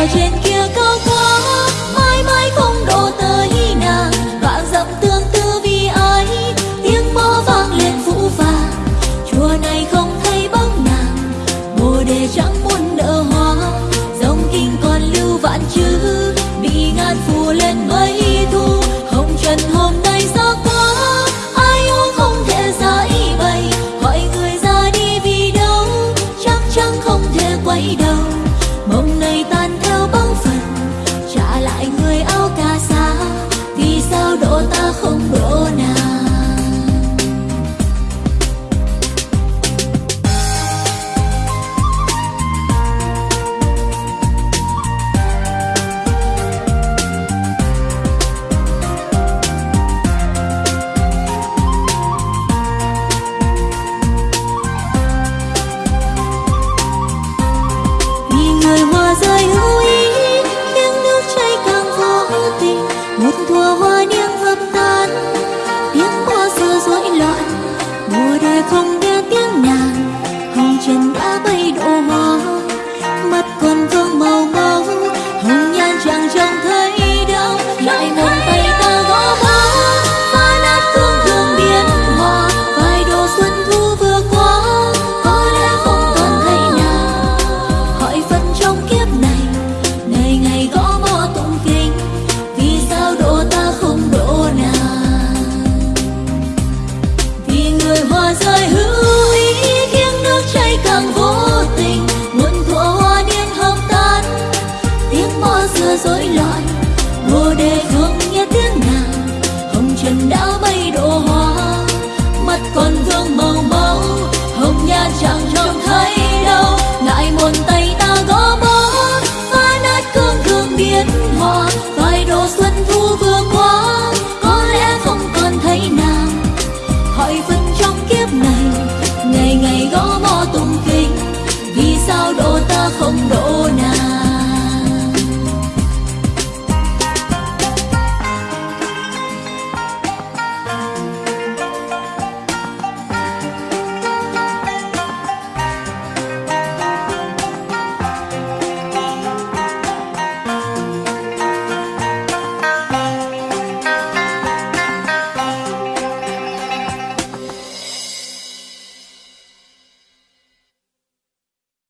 我坚持。rối loạn bồ đề khởi